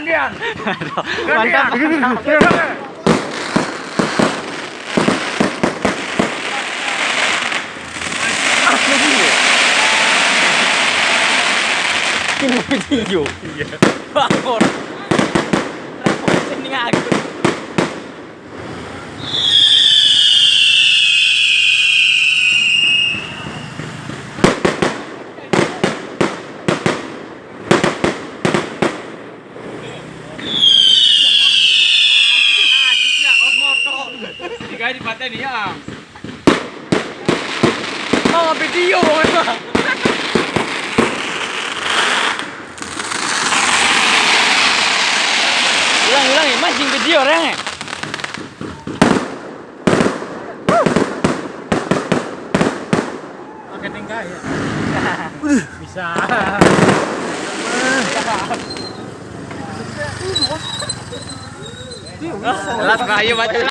Gantian. Mantap. Ini video. Iya. Bangun. Sini aku. Ya. Oh, video mana? Ulang, ulang, eh. mancing video orang eh. Pakai tingkah ya. Bisa. Lahat kayo ba?